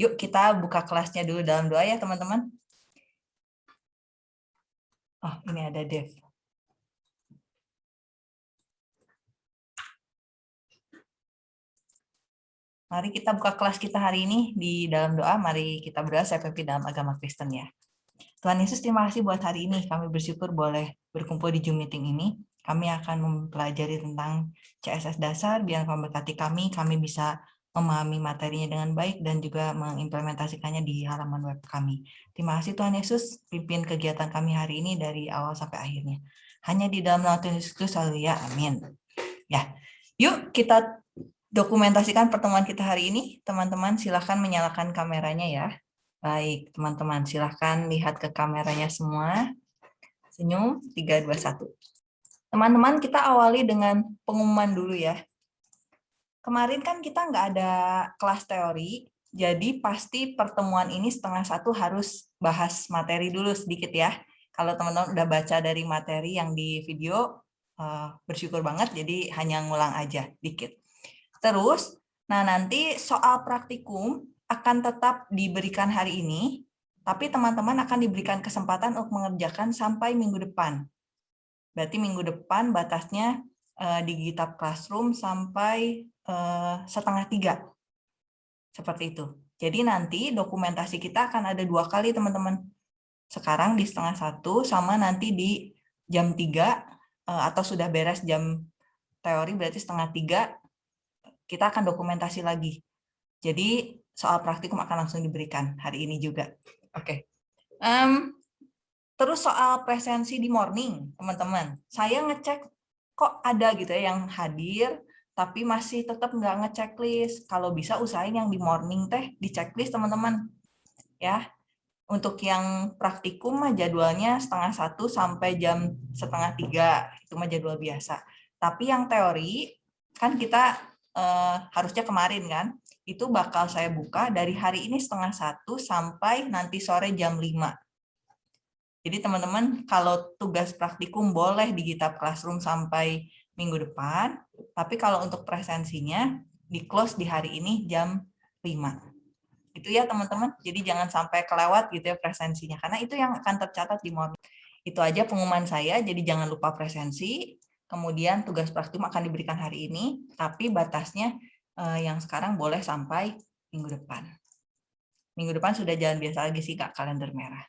Yuk kita buka kelasnya dulu dalam doa ya teman-teman. Oh, ini ada Dev. Mari kita buka kelas kita hari ini di dalam doa. Mari kita berdoa pimpin dalam agama Kristen ya. Tuhan Yesus, terima kasih buat hari ini. Kami bersyukur boleh berkumpul di Zoom meeting ini. Kami akan mempelajari tentang CSS dasar, biar memberkati kami, kami bisa memahami materinya dengan baik dan juga mengimplementasikannya di halaman web kami. Terima kasih Tuhan Yesus, pimpin kegiatan kami hari ini dari awal sampai akhirnya. Hanya di dalam nama Tuhan Yesus Kristus, ya, amin. Ya, yuk kita dokumentasikan pertemuan kita hari ini. Teman-teman silahkan menyalakan kameranya ya. Baik, teman-teman silahkan lihat ke kameranya semua. Senyum, 3, 2, 1. Teman-teman kita awali dengan pengumuman dulu ya. Kemarin kan kita nggak ada kelas teori, jadi pasti pertemuan ini setengah satu harus bahas materi dulu sedikit ya. Kalau teman-teman udah baca dari materi yang di video, eh, bersyukur banget, jadi hanya ngulang aja dikit. Terus, nah nanti soal praktikum akan tetap diberikan hari ini, tapi teman-teman akan diberikan kesempatan untuk mengerjakan sampai minggu depan. Berarti minggu depan batasnya uh, di GitHub Classroom sampai uh, setengah tiga. Seperti itu. Jadi nanti dokumentasi kita akan ada dua kali teman-teman. Sekarang di setengah satu sama nanti di jam tiga uh, atau sudah beres jam teori berarti setengah tiga kita akan dokumentasi lagi. Jadi soal praktikum akan langsung diberikan hari ini juga. Oke. Okay. Um, terus soal presensi di morning, teman-teman. Saya ngecek kok ada gitu ya yang hadir, tapi masih tetap nggak ngechecklist. Kalau bisa usahain yang di morning teh di checklist teman-teman. Ya, untuk yang praktikum mah jadwalnya setengah satu sampai jam setengah tiga itu mah jadwal biasa. Tapi yang teori kan kita eh, harusnya kemarin kan, itu bakal saya buka dari hari ini setengah satu sampai nanti sore jam 5. Jadi teman-teman kalau tugas praktikum boleh di GitHub Classroom sampai minggu depan, tapi kalau untuk presensinya di close di hari ini jam 5. Itu ya teman-teman, jadi jangan sampai kelewat gitu ya presensinya, karena itu yang akan tercatat di morning. Itu aja pengumuman saya, jadi jangan lupa presensi, Kemudian tugas praktikum akan diberikan hari ini, tapi batasnya eh, yang sekarang boleh sampai minggu depan. Minggu depan sudah jalan biasa lagi sih Kak, kalender merah.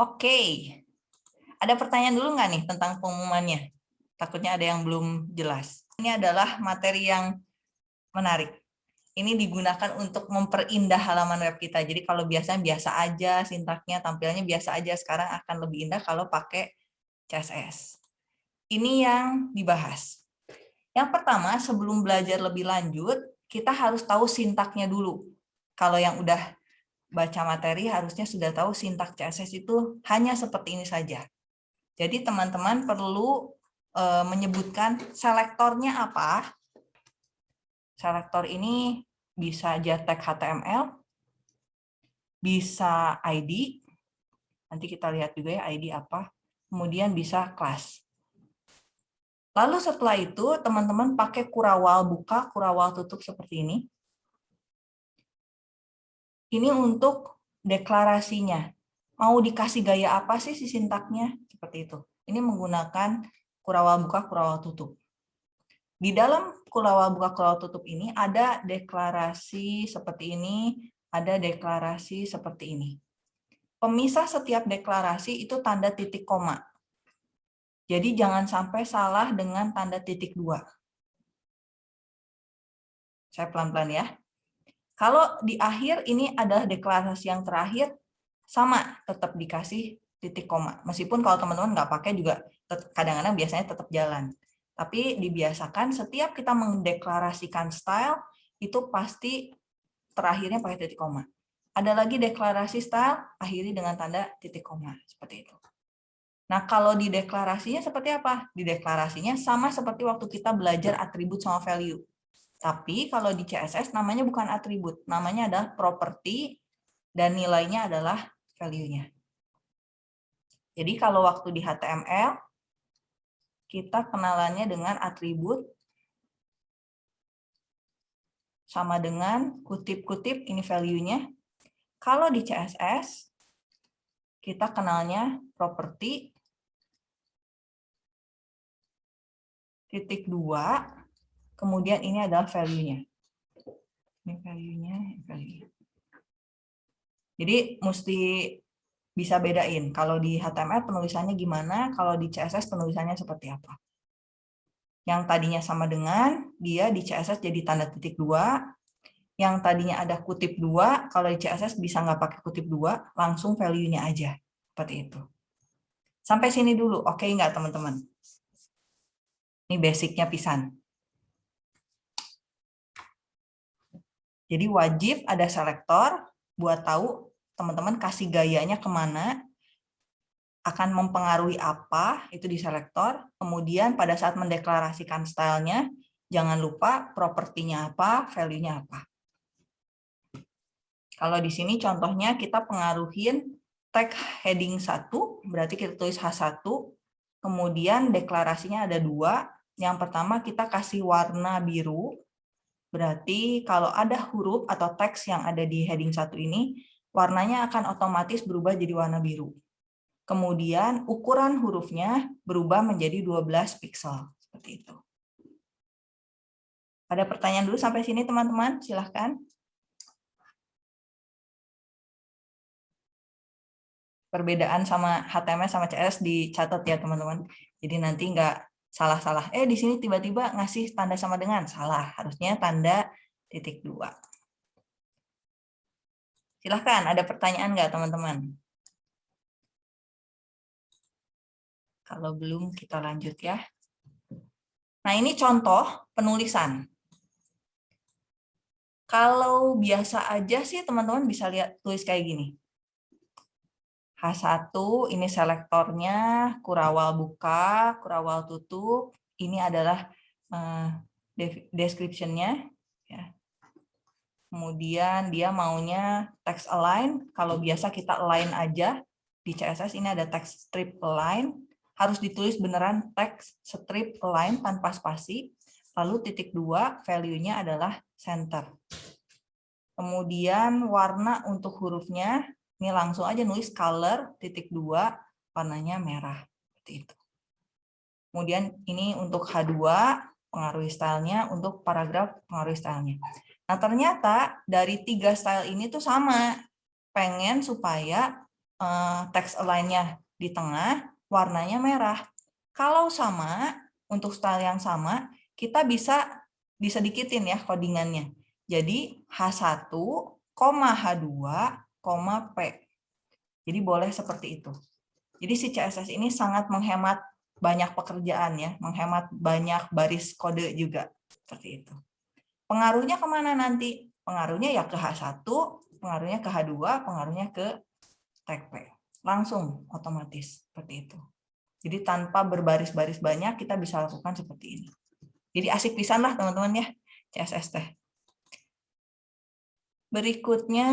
Oke, ada pertanyaan dulu nggak nih tentang pengumumannya? Takutnya ada yang belum jelas. Ini adalah materi yang menarik. Ini digunakan untuk memperindah halaman web kita. Jadi kalau biasanya biasa aja, sintaknya, tampilannya biasa aja, sekarang akan lebih indah kalau pakai CSS. Ini yang dibahas. Yang pertama, sebelum belajar lebih lanjut, kita harus tahu sintaknya dulu. Kalau yang udah baca materi, harusnya sudah tahu sintak CSS itu hanya seperti ini saja. Jadi teman-teman perlu e, menyebutkan selektornya apa. Selektor ini bisa JTAG HTML, bisa ID, nanti kita lihat juga ya ID apa, kemudian bisa kelas. Lalu setelah itu teman-teman pakai kurawal buka, kurawal tutup seperti ini. Ini untuk deklarasinya. Mau dikasih gaya apa sih si sintaknya? Seperti itu. Ini menggunakan kurawal buka, kurawal tutup. Di dalam kurawal buka, kurawal tutup ini ada deklarasi seperti ini, ada deklarasi seperti ini. Pemisah setiap deklarasi itu tanda titik koma. Jadi jangan sampai salah dengan tanda titik dua. Saya pelan-pelan ya. Kalau di akhir ini adalah deklarasi yang terakhir, sama tetap dikasih titik koma. Meskipun kalau teman-teman nggak pakai juga kadang-kadang biasanya tetap jalan. Tapi dibiasakan setiap kita mendeklarasikan style, itu pasti terakhirnya pakai titik koma. Ada lagi deklarasi style, akhiri dengan tanda titik koma. Seperti itu. Nah, kalau di deklarasinya seperti apa? Di deklarasinya sama seperti waktu kita belajar atribut sama value. Tapi kalau di CSS namanya bukan atribut, namanya adalah property dan nilainya adalah value-nya. Jadi kalau waktu di HTML, kita kenalannya dengan atribut sama dengan kutip-kutip ini value-nya. Kalau di CSS, kita kenalnya properti titik dua, kemudian ini adalah value-nya. Ini value-nya, value. Jadi mesti bisa bedain. Kalau di HTML penulisannya gimana, kalau di CSS penulisannya seperti apa. Yang tadinya sama dengan, dia di CSS jadi tanda titik dua, yang tadinya ada kutip dua, kalau di CSS bisa nggak pakai kutip dua, langsung value-nya aja. Seperti itu. Sampai sini dulu, oke okay nggak teman-teman? Ini basicnya pisan. Jadi wajib ada selektor buat tahu teman-teman kasih gayanya ke mana, akan mempengaruhi apa, itu di selektor. Kemudian pada saat mendeklarasikan stylenya, jangan lupa propertinya apa, value-nya apa. Kalau di sini contohnya kita pengaruhin tag heading 1, berarti kita tulis H1, kemudian deklarasinya ada dua. Yang pertama kita kasih warna biru, berarti kalau ada huruf atau teks yang ada di heading 1 ini, warnanya akan otomatis berubah jadi warna biru. Kemudian ukuran hurufnya berubah menjadi 12 pixel, seperti itu. Ada pertanyaan dulu sampai sini teman-teman? Silahkan. perbedaan sama HTML sama CS dicatat ya teman-teman. Jadi nanti nggak salah-salah. Eh di sini tiba-tiba ngasih tanda sama dengan salah. Harusnya tanda titik dua. Silahkan, ada pertanyaan nggak teman-teman? Kalau belum kita lanjut ya. Nah ini contoh penulisan. Kalau biasa aja sih teman-teman bisa lihat tulis kayak gini. H1 ini selektornya, kurawal buka, kurawal tutup. Ini adalah uh, description-nya. Ya. Kemudian dia maunya text align. Kalau biasa kita align aja, di CSS ini ada text strip align. Harus ditulis beneran text strip align tanpa spasi. Lalu titik dua, value-nya adalah center. Kemudian warna untuk hurufnya ini langsung aja nulis color titik dua warnanya merah seperti itu. Kemudian ini untuk H2 pengaruhi stylenya, untuk paragraf pengaruhi stylenya. Nah ternyata dari tiga style ini tuh sama, pengen supaya uh, text align-nya di tengah warnanya merah. Kalau sama, untuk style yang sama, kita bisa disedikitin ya codingannya. Jadi H1, H2 P. Jadi boleh seperti itu. Jadi si CSS ini sangat menghemat banyak pekerjaan ya, menghemat banyak baris kode juga. Seperti itu. Pengaruhnya ke mana nanti? Pengaruhnya ya ke H1, pengaruhnya ke H2, pengaruhnya ke tag P. Langsung otomatis seperti itu. Jadi tanpa berbaris-baris banyak kita bisa lakukan seperti ini. Jadi asik pisan lah teman-teman ya CSS teh. Berikutnya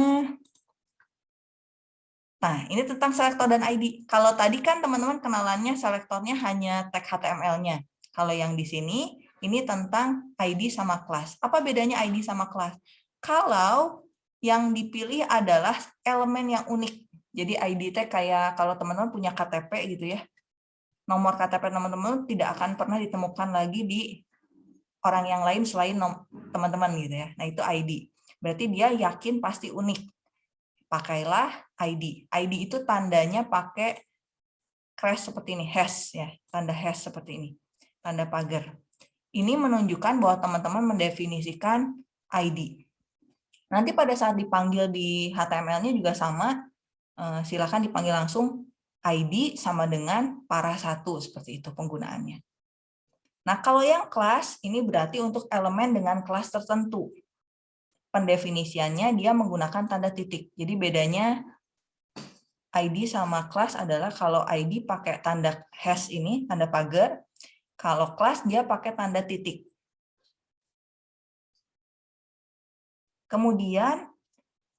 Nah, ini tentang selektor dan ID. Kalau tadi kan teman-teman kenalannya selektornya hanya tag HTML-nya. Kalau yang di sini, ini tentang ID sama kelas. Apa bedanya ID sama kelas? Kalau yang dipilih adalah elemen yang unik. Jadi ID tag kayak kalau teman-teman punya KTP gitu ya. Nomor KTP teman-teman tidak akan pernah ditemukan lagi di orang yang lain selain teman-teman gitu ya. Nah, itu ID. Berarti dia yakin pasti unik pakailah ID. ID itu tandanya pakai crash seperti ini, hash ya, tanda hash seperti ini, tanda pagar. Ini menunjukkan bahwa teman-teman mendefinisikan ID. Nanti pada saat dipanggil di HTML-nya juga sama, eh, silakan dipanggil langsung ID sama dengan para satu seperti itu penggunaannya. Nah, kalau yang kelas ini berarti untuk elemen dengan kelas tertentu pendefinisiannya dia menggunakan tanda titik. Jadi bedanya ID sama kelas adalah kalau ID pakai tanda hash ini, tanda pagar, kalau kelas dia pakai tanda titik. Kemudian,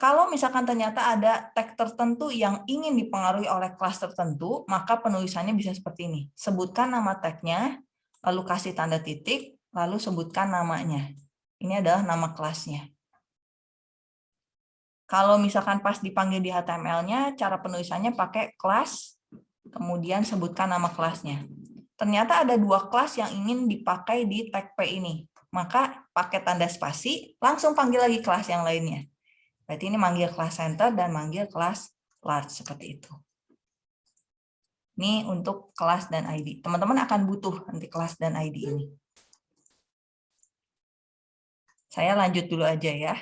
kalau misalkan ternyata ada tag tertentu yang ingin dipengaruhi oleh kelas tertentu, maka penulisannya bisa seperti ini. Sebutkan nama tagnya, lalu kasih tanda titik, lalu sebutkan namanya. Ini adalah nama kelasnya. Kalau misalkan pas dipanggil di HTML-nya, cara penulisannya pakai kelas, kemudian sebutkan nama kelasnya. Ternyata ada dua kelas yang ingin dipakai di tag P ini. Maka pakai tanda spasi, langsung panggil lagi kelas yang lainnya. Berarti ini manggil kelas center dan manggil kelas large seperti itu. Ini untuk kelas dan ID. Teman-teman akan butuh nanti kelas dan ID ini. Saya lanjut dulu aja ya.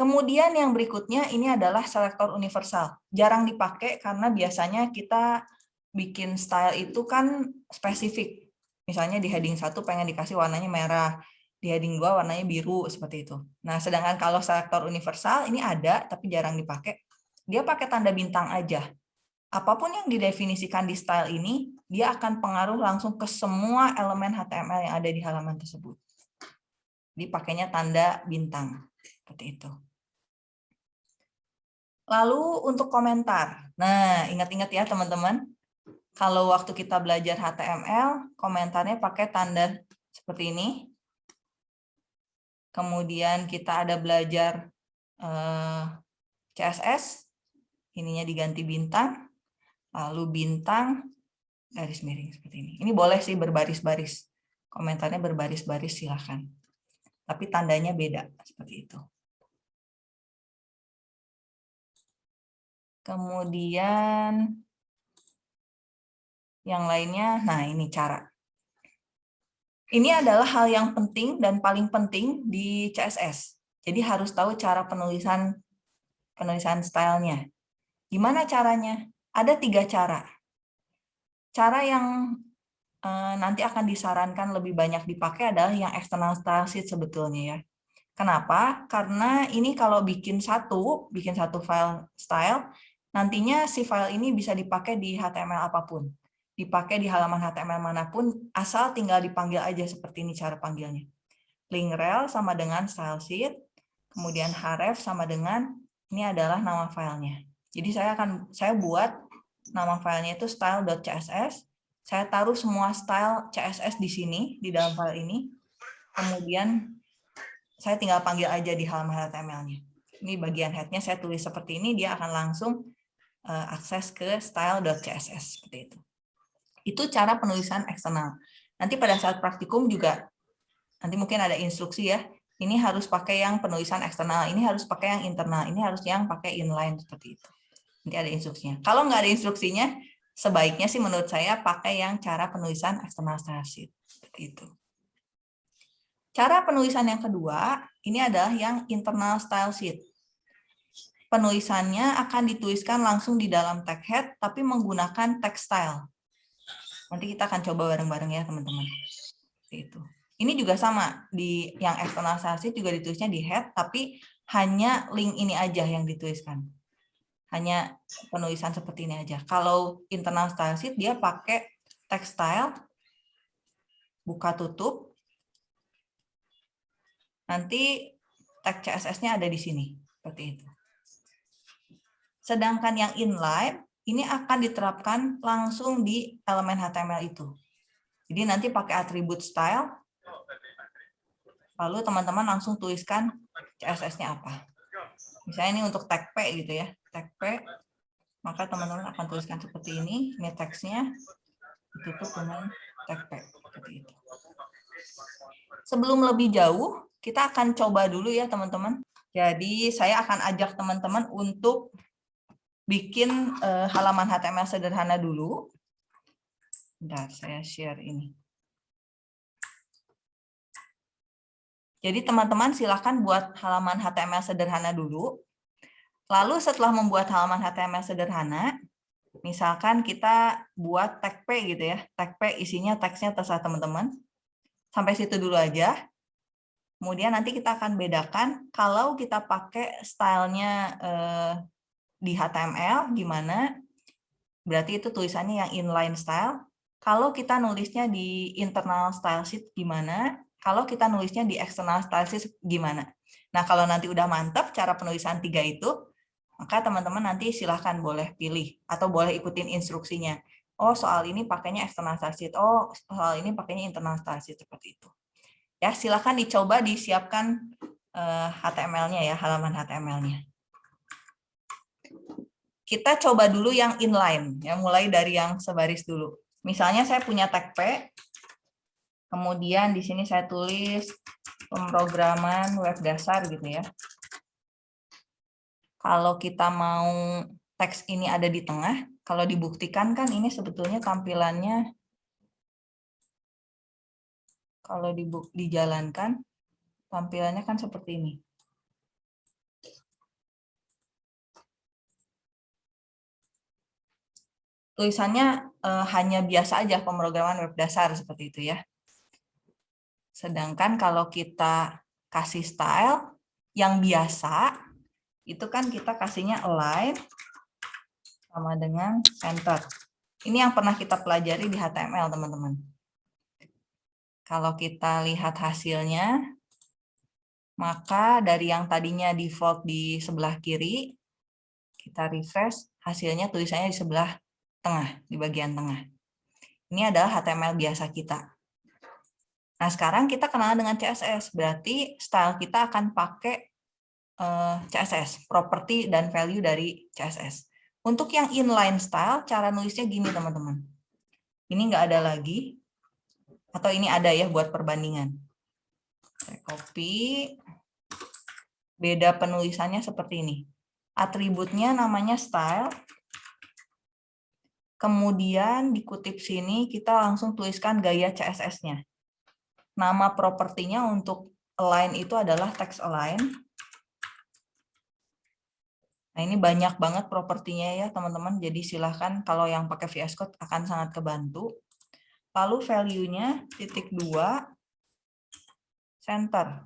Kemudian yang berikutnya ini adalah selektor universal. Jarang dipakai karena biasanya kita bikin style itu kan spesifik. Misalnya di heading 1 pengen dikasih warnanya merah, di heading 2 warnanya biru, seperti itu. Nah, sedangkan kalau selektor universal ini ada tapi jarang dipakai. Dia pakai tanda bintang aja. Apa pun yang didefinisikan di style ini, dia akan pengaruh langsung ke semua elemen HTML yang ada di halaman tersebut. Dipakainya tanda bintang, seperti itu. Lalu untuk komentar. Nah, ingat-ingat ya teman-teman. Kalau waktu kita belajar HTML, komentarnya pakai tanda seperti ini. Kemudian kita ada belajar eh, CSS, ininya diganti bintang, lalu bintang, garis miring seperti ini. Ini boleh sih berbaris-baris. Komentarnya berbaris-baris silahkan. Tapi tandanya beda, seperti itu. Kemudian yang lainnya, nah ini cara. Ini adalah hal yang penting dan paling penting di CSS. Jadi harus tahu cara penulisan penulisan stylenya. Gimana caranya? Ada tiga cara. Cara yang eh, nanti akan disarankan lebih banyak dipakai adalah yang external style sheet sebetulnya ya. Kenapa? Karena ini kalau bikin satu, bikin satu file style, Nantinya si file ini bisa dipakai di HTML apa pun. Dipakai di halaman HTML mana pun, asal tinggal dipanggil aja seperti ini cara panggilnya. Link rel sama dengan style sheet, kemudian href sama dengan, ini adalah nama filenya. Jadi saya akan saya buat nama filenya itu style.css. Saya taruh semua style CSS di sini, di dalam file ini. Kemudian saya tinggal panggil aja di halaman HTML-nya. Ini bagian head-nya saya tulis seperti ini, dia akan langsung akses ke style.css seperti itu. Itu cara penulisan eksternal. Nanti pada saat praktikum juga nanti mungkin ada instruksi ya. Ini harus pakai yang penulisan eksternal, ini harus pakai yang internal, ini harus yang pakai inline seperti itu. Nanti ada instruksinya. Kalau nggak ada instruksinya, sebaiknya sih menurut saya pakai yang cara penulisan eksternal sheet seperti itu. Cara penulisan yang kedua, ini adalah yang internal style sheet penulisannya akan dituliskan langsung di dalam tag head, tapi menggunakan text style. Nanti kita akan coba bareng-bareng ya, teman-teman. Itu. Ini juga sama, di yang sheet juga ditulisnya di head, tapi hanya link ini aja yang dituliskan. Hanya penulisan seperti ini aja. Kalau internal style sheet, dia pakai text style, buka tutup, nanti tag CSS-nya ada di sini, seperti itu. Sedangkan yang inline ini akan diterapkan langsung di elemen HTML itu. Jadi nanti pakai atribut style, lalu teman-teman langsung tuliskan CSS-nya apa. Misalnya ini untuk tag P gitu ya, tag P, maka teman-teman akan tuliskan seperti ini, ini teksnya ditutup dengan tag P, seperti itu. Sebelum lebih jauh, kita akan coba dulu ya teman-teman. Jadi saya akan ajak teman-teman untuk bikin uh, halaman HTML sederhana dulu. Bentar, saya share ini. Jadi teman-teman silakan buat halaman HTML sederhana dulu. Lalu setelah membuat halaman HTML sederhana, misalkan kita buat tag P gitu ya. Tag P isinya teksnya terserah teman-teman. Sampai situ dulu aja. Kemudian nanti kita akan bedakan kalau kita pakai stylenya eh, di HTML gimana? Berarti itu tulisannya yang inline style. Kalau kita nulisnya di internal style sheet gimana? Kalau kita nulisnya di external style sheet gimana? Nah, kalau nanti udah mantap cara penulisan tiga itu, maka teman-teman nanti silahkan boleh pilih atau boleh ikutin instruksinya. Oh, soal ini pakainya external style sheet. Oh, soal ini pakainya internal style sheet seperti itu. Ya, silakan dicoba disiapkan uh, eh, HTML-nya ya, halaman HTML-nya. Kita coba dulu yang inline, ya, mulai dari yang sebaris dulu. Misalnya saya punya tag P, kemudian di sini saya tulis pemrograman web dasar gitu ya. Kalau kita mau teks ini ada di tengah, kalau dibuktikan kan ini sebetulnya tampilannya kalau dijalankan tampilannya kan seperti ini. Tulisannya eh, hanya biasa aja pemrograman web dasar seperti itu ya. Sedangkan kalau kita kasih style yang biasa, itu kan kita kasihnya align sama dengan center. Ini yang pernah kita pelajari di HTML, teman-teman. Kalau kita lihat hasilnya, maka dari yang tadinya default di sebelah kiri, kita refresh, hasilnya tulisannya di sebelah tengah, di bagian tengah. Ini adalah HTML biasa kita. Nah, sekarang kita kenal dengan CSS, berarti style kita akan pakai eh, CSS, property dan value dari CSS. Untuk yang inline style, cara nulisnya gini teman-teman. Ini nggak ada lagi, atau ini ada ya buat perbandingan. Saya copy, beda penulisannya seperti ini. Atributnya namanya style, kemudian dikutip sini kita langsung tuliskan gaya CSS-nya. Nama propertinya untuk align itu adalah text align. Nah, ini banyak banget propertinya ya, teman-teman. Jadi silahkan kalau yang pakai VS Code akan sangat kebantu. Lalu value-nya titik dua center.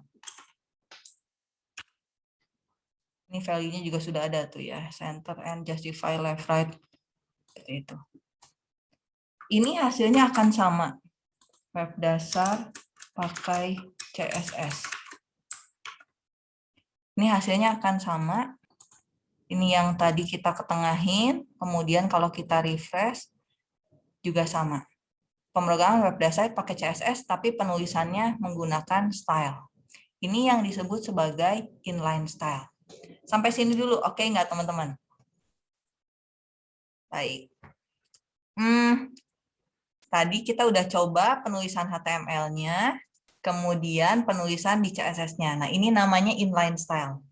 Ini value-nya juga sudah ada tuh ya, center and justify left right. Itu. Ini hasilnya akan sama. Web dasar pakai CSS. Ini hasilnya akan sama ini yang tadi kita ketengahin, kemudian kalau kita refresh juga sama. Pemrograman web dasar pakai CSS, tapi penulisannya menggunakan style. Ini yang disebut sebagai inline style. Sampai sini dulu, oke okay nggak teman-teman? Baik. Hmm, tadi kita udah coba penulisan HTML-nya, kemudian penulisan di CSS-nya. Nah, ini namanya inline style.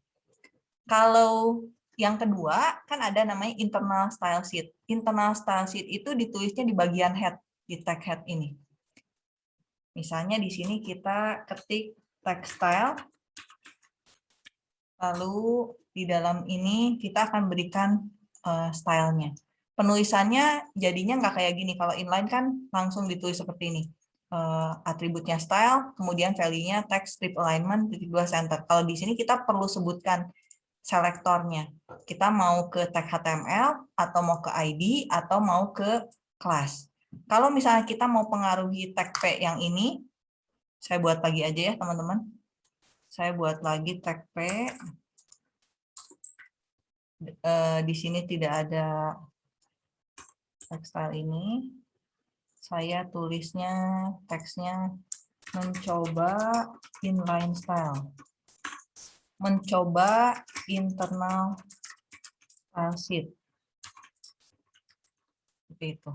Kalau yang kedua, kan ada namanya internal style sheet. Internal style sheet itu ditulisnya di bagian head, di tag head ini. Misalnya di sini kita ketik tag style, lalu di dalam ini kita akan berikan uh, stylenya. Penulisannya jadinya nggak kayak gini. Kalau inline kan langsung ditulis seperti ini. Uh, atributnya style, kemudian value-nya text strip alignment, titik dua center. Kalau di sini kita perlu sebutkan selektornya. Kita mau ke tag HTML, atau mau ke ID, atau mau ke kelas. Kalau misalnya kita mau pengaruhi tag P yang ini, saya buat lagi aja ya teman-teman. Saya buat lagi tag P. Eh, di sini tidak ada tekstil ini. Saya tulisnya teksnya mencoba inline style mencoba internal transit. Seperti itu.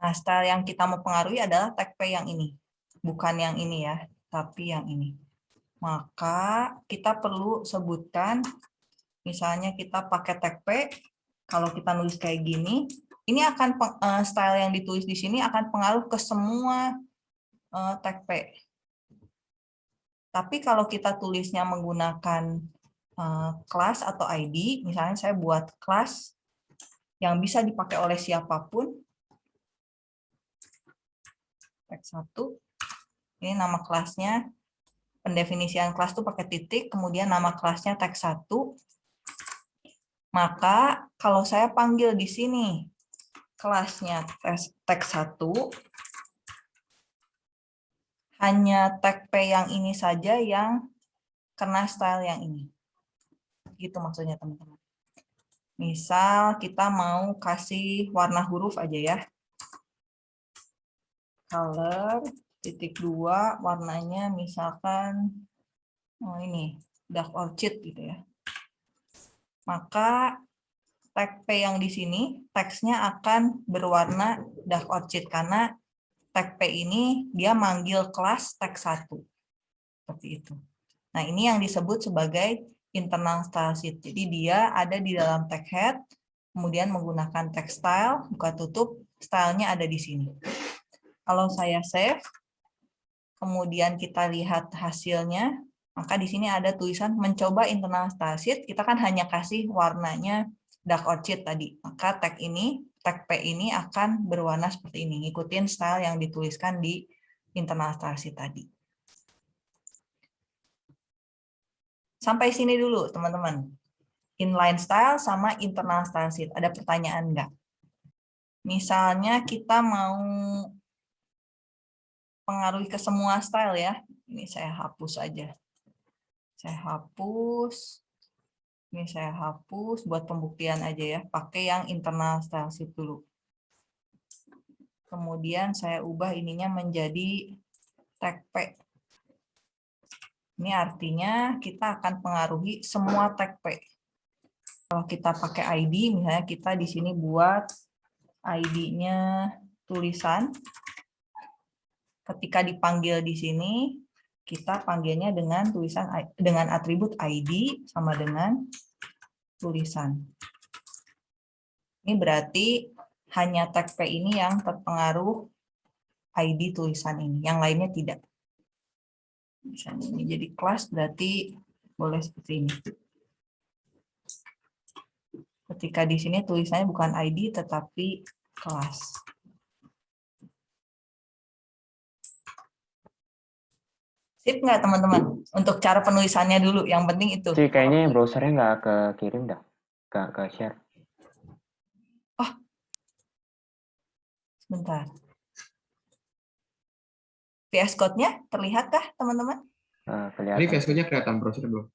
Nah, style yang kita mau pengaruhi adalah tag P yang ini. Bukan yang ini ya, tapi yang ini. Maka kita perlu sebutkan, misalnya kita pakai tag P, kalau kita nulis kayak gini, ini akan eh, style yang ditulis di sini akan pengaruh ke semua eh, tag P. Tapi kalau kita tulisnya menggunakan uh, kelas atau ID, misalnya saya buat kelas yang bisa dipakai oleh siapa pun. Teks satu. Ini nama kelasnya. Pendefinisian kelas itu pakai titik, kemudian nama kelasnya teks satu. Maka kalau saya panggil di sini kelasnya teks satu, hanya tag P yang ini saja yang kena style yang ini. Gitu maksudnya teman-teman. Misal kita mau kasih warna huruf aja ya. color titik dua warnanya misalkan oh ini dark orchid gitu ya. Maka tag P yang di sini teksnya akan berwarna dark orchid karena tag P ini dia manggil kelas tag satu seperti itu. Nah, ini yang disebut sebagai internal style. Jadi dia ada di dalam tag head, kemudian menggunakan tag style, buka tutup, stylenya ada di sini. Kalau saya save, kemudian kita lihat hasilnya, maka di sini ada tulisan mencoba internal style kita kan hanya kasih warnanya dark orchid tadi. Maka tag ini, tag P ini akan berwarna seperti ini, ngikutin style yang dituliskan di internal sheet tadi. Sampai sini dulu, teman-teman. Inline style sama internal style sheet. Ada pertanyaan enggak? Misalnya kita mau pengaruhi ke semua style ya. Ini saya hapus aja. Saya hapus. Ini saya hapus buat pembuktian aja ya. Pakai yang internal style dulu. Kemudian saya ubah ininya menjadi tag P. Ini artinya kita akan pengaruhi semua tag P. Kalau kita pakai ID, misalnya kita di sini buat ID-nya tulisan, ketika dipanggil di sini kita panggilnya dengan tulisan dengan atribut ID sama dengan tulisan. Ini berarti hanya tag P ini yang terpengaruh ID tulisan ini, yang lainnya tidak. Misalnya ini jadi kelas berarti boleh seperti ini. Ketika di sini tulisannya bukan ID tetapi kelas. Sip nggak teman-teman? Untuk cara penulisannya dulu, yang penting itu. Sih, kayaknya browsernya nggak ke kirim dah, ke, ke share. Oh, sebentar. VS Code-nya terlihatkah teman-teman? Nah, kelihatan. Ini VS Code-nya kelihatan browser belum?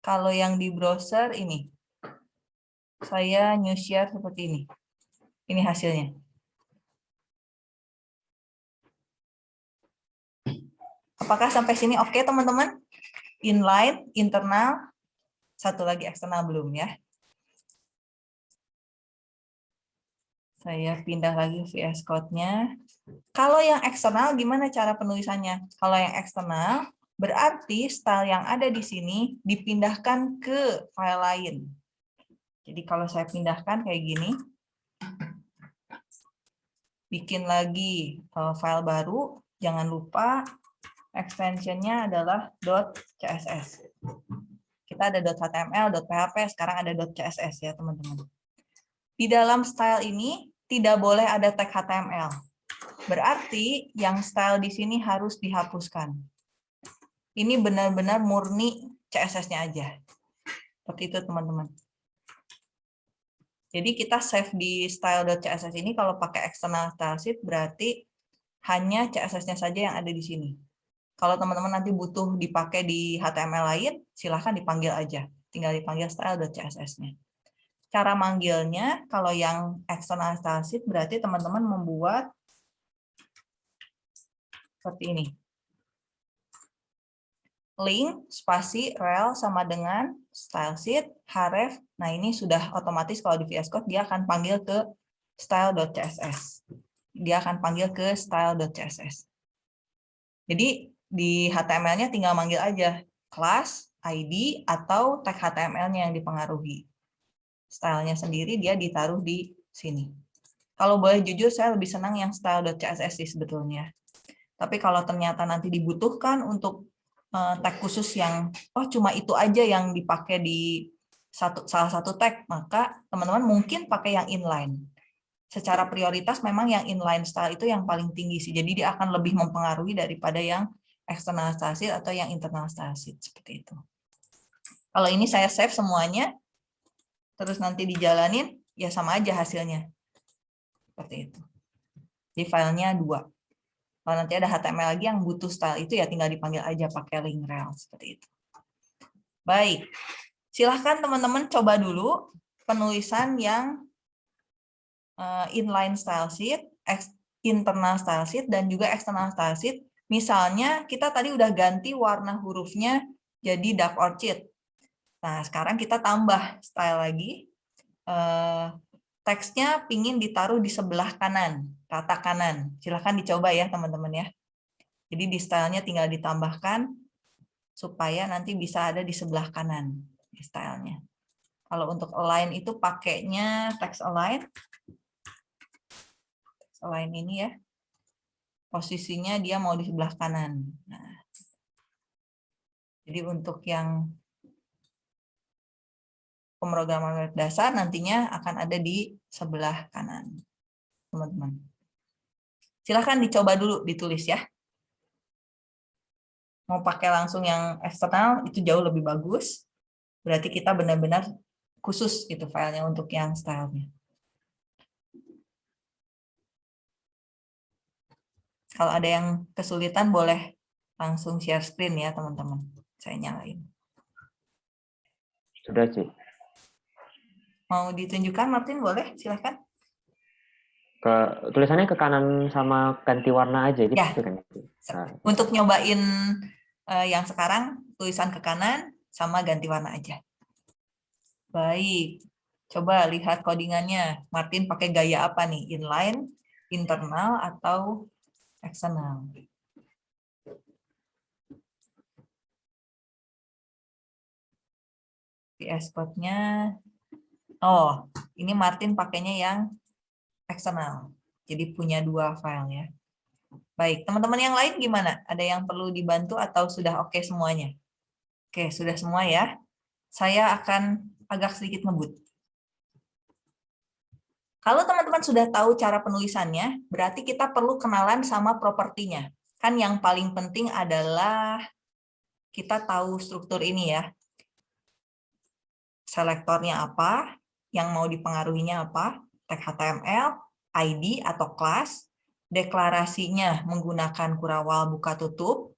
Kalau yang di browser ini, saya new share seperti ini. Ini hasilnya. Apakah sampai sini oke okay, teman-teman? Inline, internal, satu lagi eksternal belum ya? Saya pindah lagi VS Code-nya. Kalau yang eksternal, gimana cara penulisannya? Kalau yang eksternal, berarti style yang ada di sini dipindahkan ke file lain. Jadi kalau saya pindahkan kayak gini, bikin lagi eh, file baru, jangan lupa extensionnya adalah .css. Kita ada .html, .php, sekarang ada .css ya teman-teman. Di dalam style ini tidak boleh ada tag HTML. Berarti yang style di sini harus dihapuskan. Ini benar-benar murni CSS-nya aja. Seperti itu teman-teman. Jadi kita save di style.css ini kalau pakai external style sheet berarti hanya CSS-nya saja yang ada di sini. Kalau teman-teman nanti butuh dipakai di HTML lain, silahkan dipanggil aja. Tinggal dipanggil style.css-nya. Cara manggilnya, kalau yang external sheet, berarti teman-teman membuat seperti ini. Link, spasi, rel, sama dengan style sheet, href. Nah, ini sudah otomatis kalau di VS Code, dia akan panggil ke style.css. Dia akan panggil ke style.css. Jadi, di HTML-nya tinggal manggil aja kelas, ID, atau tag HTML-nya yang dipengaruhi. Stylenya sendiri dia ditaruh di sini. Kalau boleh jujur, saya lebih senang yang style.css sih sebetulnya. Tapi kalau ternyata nanti dibutuhkan untuk uh, tag khusus yang, oh cuma itu aja yang dipakai di satu salah satu tag, maka teman-teman mungkin pakai yang inline. Secara prioritas memang yang inline style itu yang paling tinggi sih. Jadi dia akan lebih mempengaruhi daripada yang eksternal style atau yang internal style seperti itu. Kalau ini saya save semuanya, terus nanti dijalanin, ya sama aja hasilnya. Seperti itu. Di filenya dua. Kalau nanti ada HTML lagi yang butuh style itu, ya tinggal dipanggil aja pakai link rel. Seperti itu. Baik. Silahkan teman-teman coba dulu penulisan yang eh, inline style sheet, internal style sheet dan juga external style sheet. Misalnya kita tadi udah ganti warna hurufnya jadi dark orchid. Nah, sekarang kita tambah style lagi. Eh, teksnya pingin ditaruh di sebelah kanan, rata kanan. Silahkan dicoba ya teman-teman ya. Jadi di stylenya tinggal ditambahkan supaya nanti bisa ada di sebelah kanan stylenya. Kalau untuk align itu pakainya text align. Text align ini ya. Posisinya dia mau di sebelah kanan. Nah. Jadi untuk yang pemrograman dasar nantinya akan ada di sebelah kanan. Teman-teman. Silahkan dicoba dulu ditulis ya. Mau pakai langsung yang eksternal itu jauh lebih bagus. Berarti kita benar-benar khusus itu filenya untuk yang stylenya. Kalau ada yang kesulitan boleh langsung share screen ya teman-teman. Saya nyalain. Sudah sih. Mau ditunjukkan Martin boleh silahkan. Ke tulisannya ke kanan sama ganti warna aja gitu ya. kan. Nah. Untuk nyobain uh, yang sekarang tulisan ke kanan sama ganti warna aja. Baik, coba lihat codingannya. Martin pakai gaya apa nih? Inline, internal, atau eksternal? Di exportnya, oh, ini Martin pakainya yang eksternal. Jadi punya dua file ya. Baik, teman-teman yang lain gimana? Ada yang perlu dibantu atau sudah oke okay semuanya? Oke, sudah semua ya. Saya akan agak sedikit ngebut. Kalau teman-teman sudah tahu cara penulisannya, berarti kita perlu kenalan sama propertinya. Kan yang paling penting adalah kita tahu struktur ini ya. Selektornya apa, yang mau dipengaruhinya apa, tag HTML, ID atau kelas, deklarasinya menggunakan kurawal buka tutup,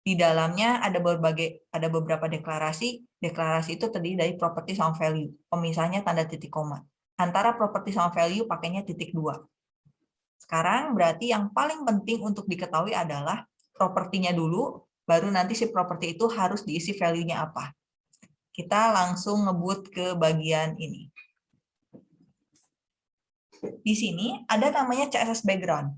di dalamnya ada berbagai ada beberapa deklarasi. Deklarasi itu terdiri dari properti sama value. Pemisahnya tanda titik koma. Antara properti sama value pakainya titik dua. Sekarang berarti yang paling penting untuk diketahui adalah propertinya dulu, baru nanti si properti itu harus diisi value-nya apa. Kita langsung ngebut ke bagian ini. Di sini ada namanya CSS background.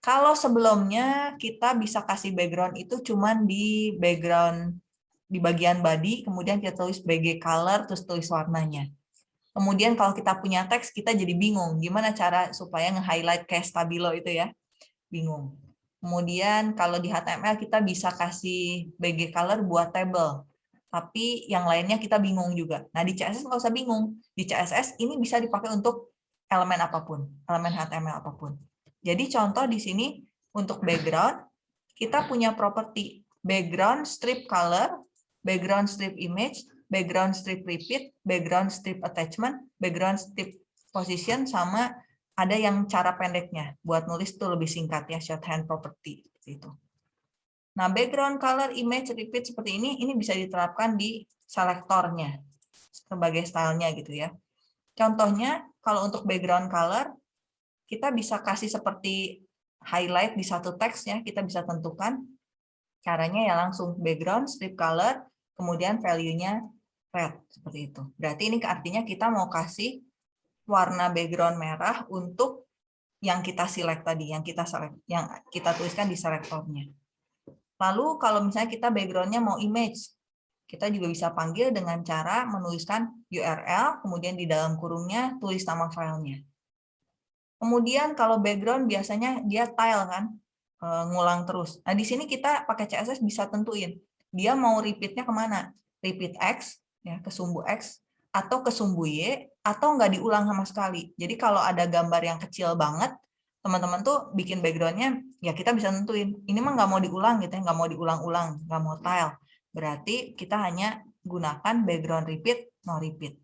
Kalau sebelumnya kita bisa kasih background itu cuman di background di bagian body, kemudian kita tulis BG color, terus tulis warnanya. Kemudian kalau kita punya teks, kita jadi bingung gimana cara supaya nge-highlight kayak stabilo itu ya. Bingung. Kemudian kalau di HTML kita bisa kasih BG color buat table. Tapi yang lainnya kita bingung juga. Nah di CSS nggak usah bingung. Di CSS ini bisa dipakai untuk elemen apa pun, elemen HTML apa pun. Jadi contoh di sini untuk background, kita punya properti background strip color, background strip image, background strip repeat, background strip attachment, background strip position, sama ada yang cara pendeknya. Buat nulis itu lebih singkat ya, shorthand property. itu. Nah, background color, image, repeat seperti ini, ini bisa diterapkan di selektornya sebagai stylenya gitu ya. Contohnya, kalau untuk background color, kita bisa kasih seperti highlight di satu teks ya, kita bisa tentukan caranya ya langsung background, strip color, kemudian value-nya red seperti itu. Berarti ini artinya kita mau kasih warna background merah untuk yang kita select tadi, yang kita select, yang kita tuliskan di selektornya. Lalu kalau misalnya kita backgroundnya mau image, kita juga bisa panggil dengan cara menuliskan URL, kemudian di dalam kurungnya tulis nama filenya. Kemudian kalau background biasanya dia tile kan, eh, ngulang terus. Nah di sini kita pakai CSS bisa tentuin dia mau repeatnya ke mana, repeat X ya ke sumbu X atau ke sumbu Y atau nggak diulang sama sekali. Jadi kalau ada gambar yang kecil banget, teman-teman tuh bikin backgroundnya ya kita bisa tentuin ini mah nggak mau diulang gitu ya nggak mau diulang-ulang nggak mau tile berarti kita hanya gunakan background repeat no repeat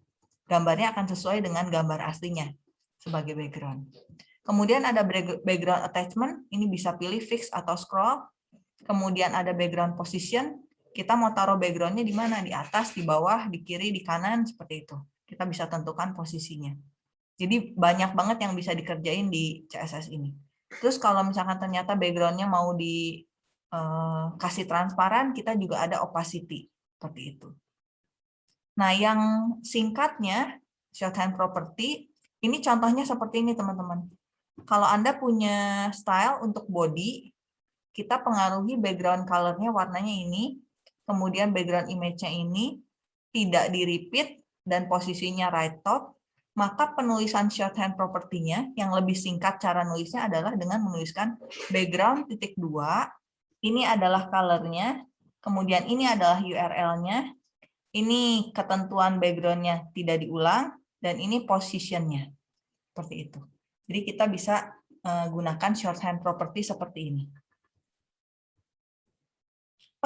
gambarnya akan sesuai dengan gambar aslinya sebagai background. Kemudian ada background attachment, ini bisa pilih fix atau scroll. Kemudian ada background position, kita mau taruh backgroundnya di mana? Di atas, di bawah, di kiri, di kanan, seperti itu. Kita bisa tentukan posisinya. Jadi banyak banget yang bisa dikerjain di CSS ini. Terus kalau misalkan ternyata backgroundnya mau dikasih eh, transparan, kita juga ada opacity seperti itu. Nah, yang singkatnya shorthand property ini contohnya seperti ini teman-teman. Kalau Anda punya style untuk body, kita pengaruhi background color-nya warnanya ini, kemudian background image-nya ini, tidak di-repeat, dan posisinya right top, maka penulisan shorthand property-nya yang lebih singkat cara nulisnya adalah dengan menuliskan background titik dua, ini adalah color-nya, kemudian ini adalah URL-nya, ini ketentuan background-nya tidak diulang, dan ini position-nya. Seperti itu. Jadi kita bisa uh, gunakan shorthand property seperti ini.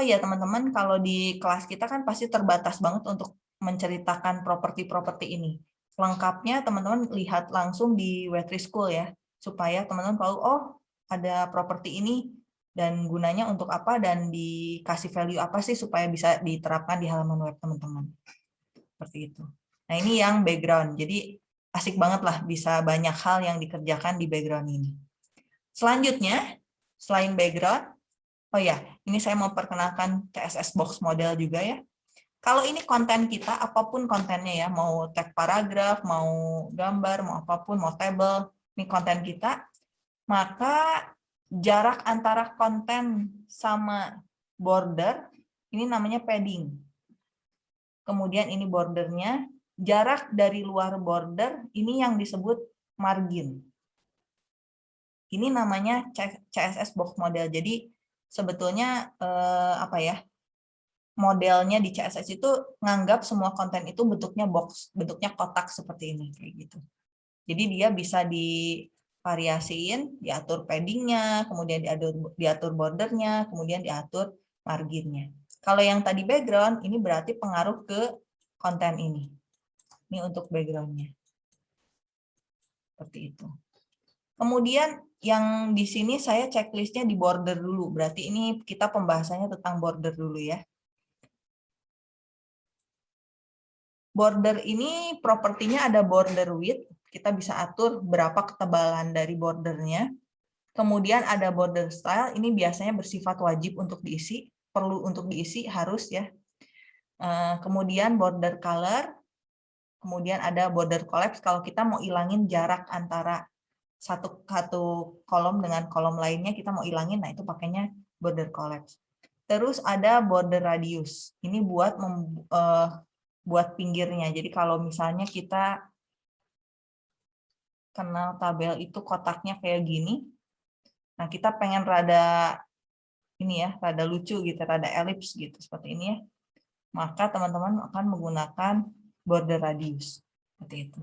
Oh iya teman-teman, kalau di kelas kita kan pasti terbatas banget untuk menceritakan properti-properti ini. Lengkapnya teman-teman lihat langsung di Wetri School ya, supaya teman-teman tahu, oh ada properti ini, dan gunanya untuk apa, dan dikasih value apa sih supaya bisa diterapkan di halaman web teman-teman. Seperti itu. Nah ini yang background, jadi asik banget lah bisa banyak hal yang dikerjakan di background ini. Selanjutnya, selain background, oh ya, ini saya mau perkenalkan CSS box model juga ya. Kalau ini konten kita, apa pun kontennya ya, mau tag paragraf, mau gambar, mau apa pun, mau table, ini konten kita, maka jarak antara konten sama border, ini namanya padding. Kemudian ini bordernya, jarak dari luar border ini yang disebut margin. Ini namanya CSS box model. Jadi sebetulnya eh, apa ya? Modelnya di CSS itu nganggap semua konten itu bentuknya box, bentuknya kotak seperti ini kayak gitu. Jadi dia bisa divariasiin, diatur paddingnya, kemudian diatur diatur bordernya, kemudian diatur marginnya. Kalau yang tadi background, ini berarti pengaruh ke konten ini. Ini untuk backgroundnya. Seperti itu. Kemudian yang di sini saya checklistnya di border dulu. Berarti ini kita pembahasannya tentang border dulu ya. Border ini propertinya ada border width. Kita bisa atur berapa ketebalan dari bordernya. Kemudian ada border style. Ini biasanya bersifat wajib untuk diisi. Perlu untuk diisi, harus ya. Eh, kemudian border color kemudian ada border collapse kalau kita mau ilangin jarak antara satu satu kolom dengan kolom lainnya kita mau ilangin nah itu pakainya border collapse terus ada border radius ini buat mem, uh, buat pinggirnya jadi kalau misalnya kita kenal tabel itu kotaknya kayak gini nah kita pengen rada ini ya rada lucu gitu rada elips gitu seperti ini ya maka teman-teman akan menggunakan border radius. Seperti itu.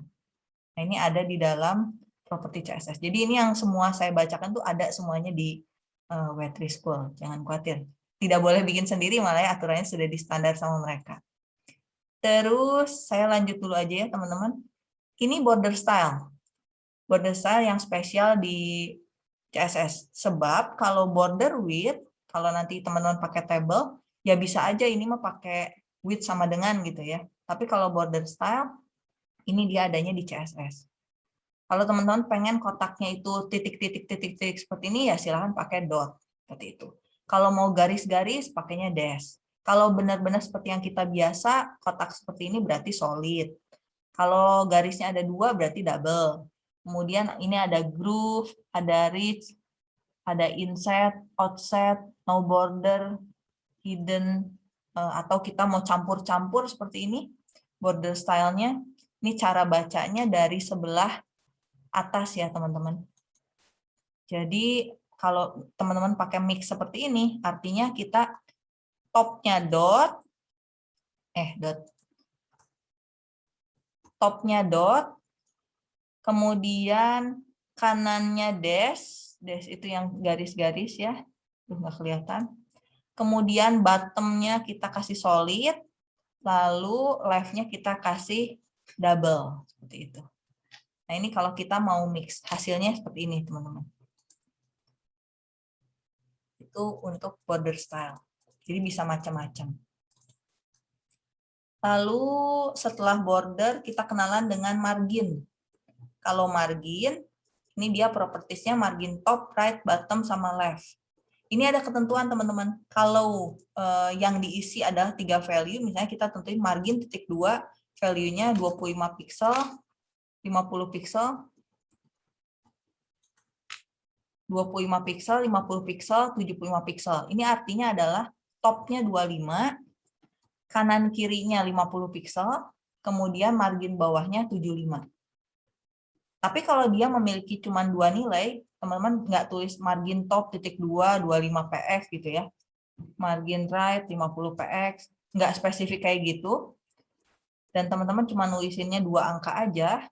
Nah, ini ada di dalam properti CSS. Jadi ini yang semua saya bacakan tuh ada semuanya di uh, Wetri School. Jangan khawatir. Tidak boleh bikin sendiri, malah ya aturannya sudah di standar sama mereka. Terus saya lanjut dulu aja ya teman-teman. Ini border style. Border style yang spesial di CSS. Sebab kalau border width, kalau nanti teman-teman pakai table, ya bisa aja ini mah pakai width sama dengan gitu ya. Tapi kalau border style, ini dia adanya di CSS. Kalau teman-teman pengen kotaknya itu titik-titik-titik-titik seperti ini, ya silahkan pakai dot. Seperti itu. Kalau mau garis-garis, pakainya dash. Kalau benar-benar seperti yang kita biasa, kotak seperti ini berarti solid. Kalau garisnya ada dua, berarti double. Kemudian ini ada groove, ada reach, ada inset, outset, no border, hidden, eh, atau kita mau campur-campur seperti ini, border stylenya, ini cara bacanya dari sebelah atas ya teman-teman. Jadi kalau teman-teman pakai mix seperti ini, artinya kita topnya dot, eh dot, topnya dot, kemudian kanannya dash, dash itu yang garis-garis ya, nggak kelihatan. Kemudian bottomnya kita kasih solid, lalu left-nya kita kasih double seperti itu. Nah, ini kalau kita mau mix, hasilnya seperti ini, teman-teman. Itu untuk border style. Jadi bisa macam-macam. Lalu setelah border, kita kenalan dengan margin. Kalau margin, Ini dia propertiesnya margin top, right, bottom, sama left. Ini ada ketentuan teman-teman. Kalau uh, yang diisi ada tiga value, misalnya kita tentuin margin titik dua, value-nya 25 pixel, 50 pixel, 25 pixel, 50 pixel, 75 pixel. Ini artinya adalah topnya 25, kanan kirinya 50 pixel, kemudian margin bawahnya 75. Tapi kalau dia memiliki cuma dua nilai, teman-teman nggak tulis margin top titik 2 25 px gitu ya margin right 50 px nggak spesifik kayak gitu dan teman-teman cuma nulisinnya dua angka aja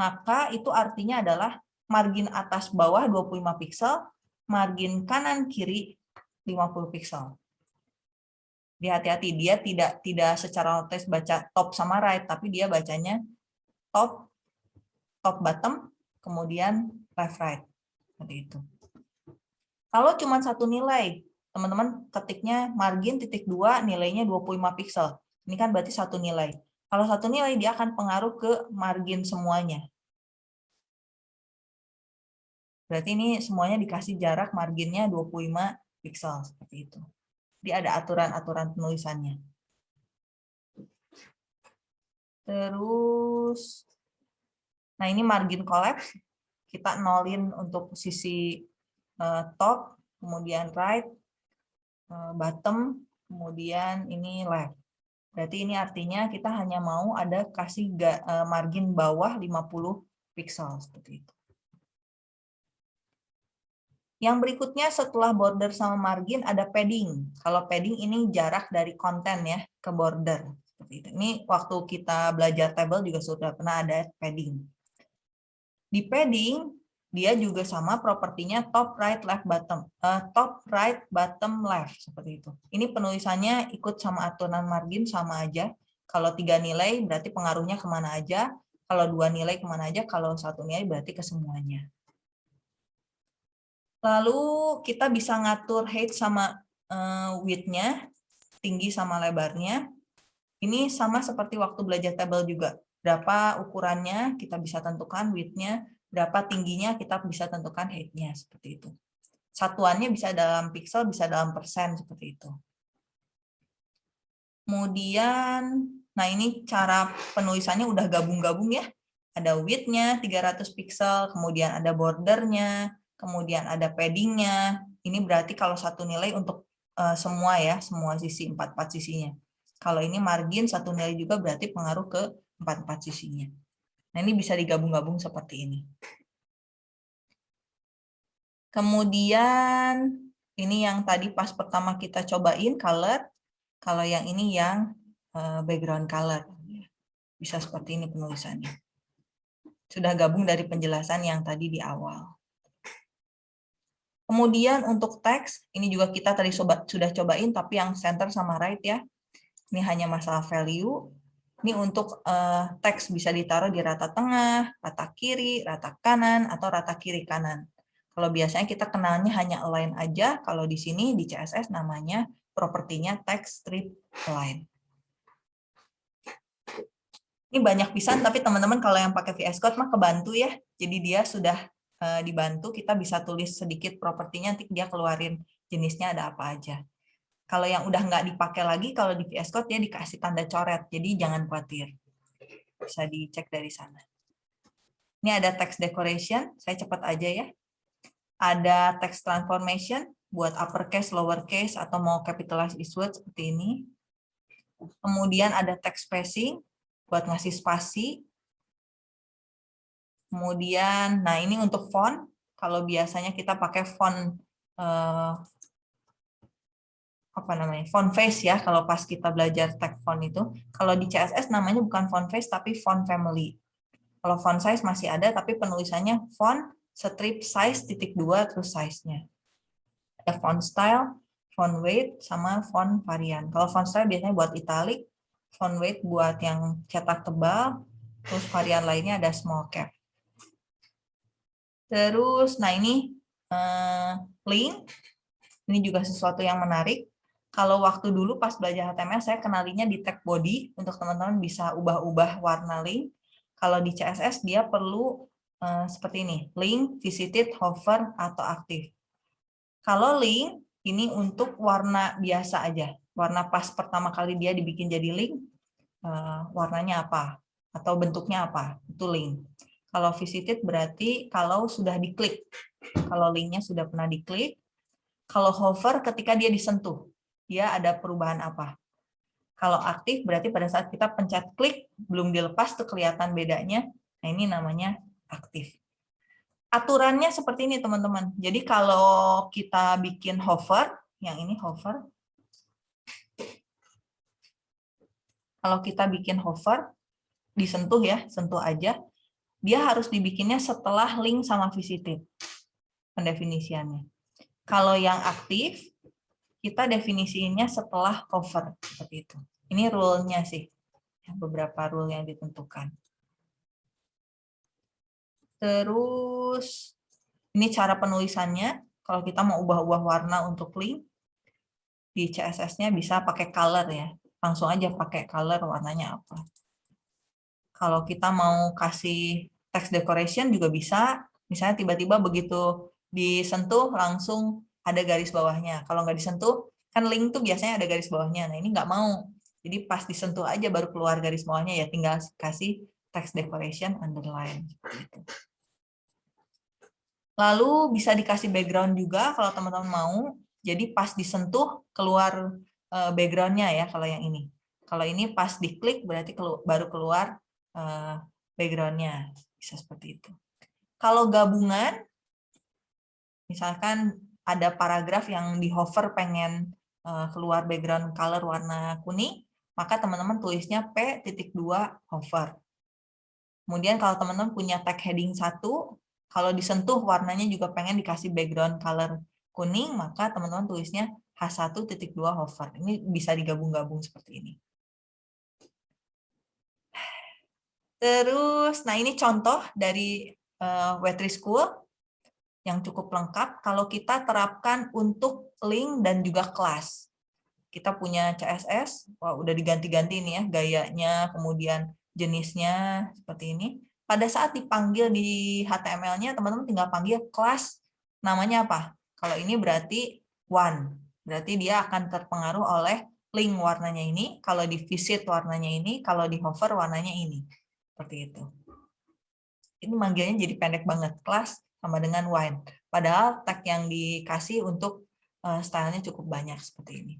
maka itu artinya adalah margin atas bawah 25 pixel margin kanan kiri 50 pixel hati-hati dia tidak tidak secara tes baca top sama right tapi dia bacanya top top bottom kemudian left right seperti itu. Kalau cuma satu nilai, teman-teman ketiknya margin titik dua nilainya 25 pixel. Ini kan berarti satu nilai. Kalau satu nilai dia akan pengaruh ke margin semuanya. Berarti ini semuanya dikasih jarak marginnya 25 pixel seperti itu. Jadi ada aturan-aturan penulisannya. Terus Nah, ini margin collapse. Kita nolin untuk sisi uh, top, kemudian right, uh, bottom, kemudian ini left. Berarti ini artinya kita hanya mau ada kasih uh, margin bawah 50 pixel seperti itu. Yang berikutnya setelah border sama margin ada padding. Kalau padding ini jarak dari konten ya ke border. Seperti. Ini waktu kita belajar table juga sudah pernah ada padding. Di padding, dia juga sama propertinya top right left bottom uh, top right bottom left seperti itu. Ini penulisannya ikut sama aturan margin sama aja. Kalau tiga nilai berarti pengaruhnya ke mana aja. Kalau dua nilai ke mana aja. Kalau satu nilai berarti ke semuanya. Lalu kita bisa ngatur height sama uh, width-nya tinggi sama lebarnya. Ini sama seperti waktu belajar table juga. Berapa ukurannya kita bisa tentukan width-nya, berapa tingginya kita bisa tentukan height-nya seperti itu. Satuannya bisa dalam pixel, bisa dalam persen seperti itu. Kemudian, nah ini cara penulisannya udah gabung-gabung ya. Ada width-nya 300 pixel, kemudian ada bordernya, kemudian ada padding-nya. Ini berarti kalau satu nilai untuk uh, semua ya, semua sisi, empat-empat sisinya. Kalau ini margin satu nilai juga berarti pengaruh ke empat-empat sisinya. Nah, ini bisa digabung-gabung seperti ini. Kemudian, ini yang tadi pas pertama kita cobain, color. Kalau yang ini yang eh, background color. Bisa seperti ini penulisannya. Sudah gabung dari penjelasan yang tadi di awal. Kemudian untuk teks, ini juga kita tadi sudah cobain, tapi yang center sama right ya. Ini hanya masalah value. Ini untuk uh, teks bisa ditaruh di rata tengah, rata kiri, rata kanan, atau rata kiri kanan. Kalau biasanya kita kenalnya hanya align aja, kalau di sini di CSS namanya propertinya text strip align. Ini banyak pisan, tapi teman-teman kalau yang pakai VS Code mah kebantu ya. Jadi dia sudah uh, dibantu, kita bisa tulis sedikit propertinya, nanti dia keluarin jenisnya ada apa aja. Kalau yang udah nggak dipakai lagi, kalau di VS Code dia dikasih tanda coret, jadi jangan khawatir. Bisa dicek dari sana. Ini ada text decoration, saya cepat aja ya. Ada text transformation, buat uppercase, lowercase, atau mau capitalize word seperti ini. Kemudian ada text spacing, buat ngasih spasi. Kemudian, nah ini untuk font. Kalau biasanya kita pakai font eh, apa namanya font face ya kalau pas kita belajar tag font itu. Kalau di CSS namanya bukan font face tapi font family. Kalau font size masih ada tapi penulisannya font strip size titik dua terus size-nya. Ada font style font weight sama font varian. Kalau font style biasanya buat italic font weight buat yang cetak tebal terus varian lainnya ada small cap. Terus nah ini eh, link. Ini juga sesuatu yang menarik kalau waktu dulu pas belajar HTML saya kenalinya di tag body untuk teman-teman bisa ubah-ubah warna link. Kalau di CSS dia perlu eh, seperti ini, link, visited, hover, atau aktif. Kalau link, ini untuk warna biasa aja. Warna pas pertama kali dia dibikin jadi link, eh, warnanya apa? Atau bentuknya apa? Itu link. Kalau visited berarti kalau sudah diklik. Kalau linknya sudah pernah diklik. Kalau hover ketika dia disentuh. Dia ada perubahan apa? Kalau aktif berarti pada saat kita pencet klik, belum dilepas tuh kelihatan bedanya. Nah ini namanya aktif. Aturannya seperti ini teman-teman. Jadi kalau kita bikin hover, yang ini hover. Kalau kita bikin hover, disentuh ya, sentuh aja. Dia harus dibikinnya setelah link sama visited. Pendefinisiannya. Kalau yang aktif, kita definisinya setelah hover seperti itu. Ini rule-nya sih, beberapa rule yang ditentukan. Terus ini cara penulisannya. Kalau kita mau ubah-ubah warna untuk link di CSS-nya bisa pakai color ya. Langsung aja pakai color warnanya apa. Kalau kita mau kasih text decoration juga bisa. Misalnya tiba-tiba begitu disentuh langsung ada garis bawahnya. Kalau nggak disentuh, kan link tuh biasanya ada garis bawahnya. Nah ini nggak mau. Jadi pas disentuh aja baru keluar garis bawahnya ya tinggal kasih text decoration underline. Lalu bisa dikasih background juga kalau teman-teman mau. Jadi pas disentuh keluar eh, backgroundnya ya kalau yang ini. Kalau ini pas diklik berarti baru keluar eh, backgroundnya. Bisa seperti itu. Kalau gabungan, misalkan ada paragraf yang di hover pengen eh, keluar background color warna kuning, maka teman-teman tulisnya P.2 hover. Kemudian kalau teman-teman punya tag heading 1, kalau disentuh warnanya juga pengen dikasih background color kuning, maka teman-teman tulisnya H1.2 hover. Ini bisa digabung-gabung seperti ini. Terus, nah ini contoh dari uh, Wetry School yang cukup lengkap kalau kita terapkan untuk link dan juga kelas. Kita punya CSS, wah udah diganti-ganti nih ya gayanya, kemudian jenisnya seperti ini. Pada saat dipanggil di HTML-nya, teman-teman tinggal panggil kelas namanya apa? Kalau ini berarti one, berarti dia akan terpengaruh oleh link warnanya ini, kalau di visit warnanya ini, kalau di hover warnanya ini. Seperti itu. Ini manggilnya jadi pendek banget, kelas sama dengan wine. Padahal tag yang dikasih untuk uh, stylenya cukup banyak seperti ini.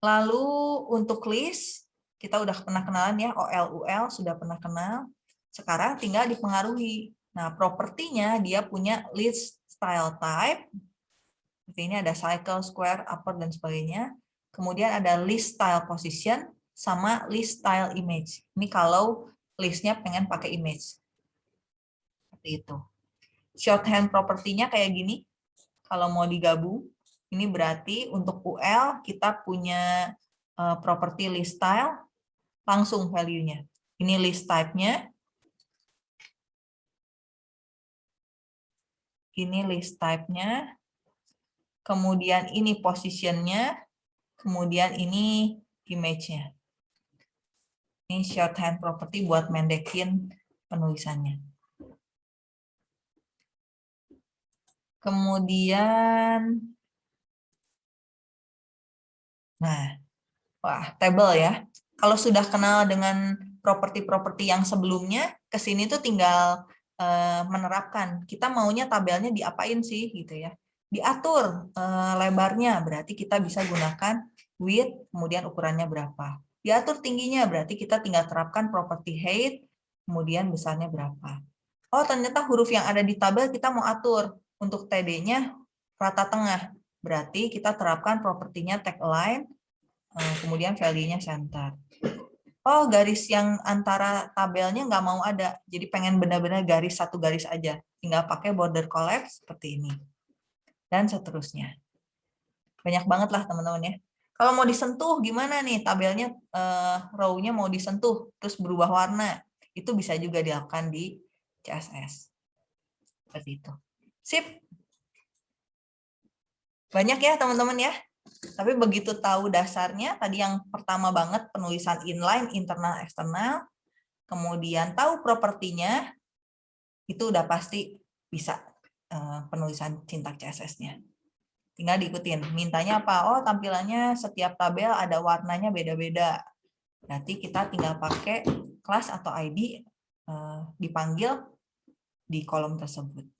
Lalu untuk list, kita udah pernah kenalan ya, OL, UL sudah pernah kenal. Sekarang tinggal dipengaruhi. Nah, propertinya dia punya list style type. Seperti ini ada cycle, square, upper, dan sebagainya. Kemudian ada list style position, sama list style image. Ini kalau listnya pengen pakai image seperti itu. Shorthand propertinya kayak gini. Kalau mau digabung, ini berarti untuk UL kita punya uh, property list style, langsung value-nya. Ini list type-nya. Ini list type-nya. Kemudian ini position-nya. Kemudian ini image-nya. Ini shorthand property buat mendekin penulisannya. Kemudian, nah, wah, table ya. Kalau sudah kenal dengan properti-properti yang sebelumnya, ke sini tuh tinggal uh, menerapkan. Kita maunya tabelnya diapain sih, gitu ya. Diatur uh, lebarnya, berarti kita bisa gunakan width, kemudian ukurannya berapa. Diatur tingginya, berarti kita tinggal terapkan properti height, kemudian besarnya berapa. Oh, ternyata huruf yang ada di tabel kita mau atur untuk TD-nya rata tengah. Berarti kita terapkan propertinya tag align, eh, kemudian value-nya center. Oh, garis yang antara tabelnya nggak mau ada. Jadi pengen benar-benar garis satu garis aja. Tinggal pakai border collapse seperti ini. Dan seterusnya. Banyak banget lah teman-teman ya. Kalau mau disentuh gimana nih tabelnya uh, row-nya mau disentuh terus berubah warna. Itu bisa juga dilakukan di CSS. Seperti itu. Sip. Banyak ya teman-teman ya. Tapi begitu tahu dasarnya, tadi yang pertama banget penulisan inline, internal, eksternal. kemudian tahu propertinya, itu udah pasti bisa eh, penulisan sintak CSS-nya. Tinggal diikutin. Mintanya apa? Oh, tampilannya setiap tabel ada warnanya beda-beda. Berarti kita tinggal pakai kelas atau ID eh, dipanggil di kolom tersebut.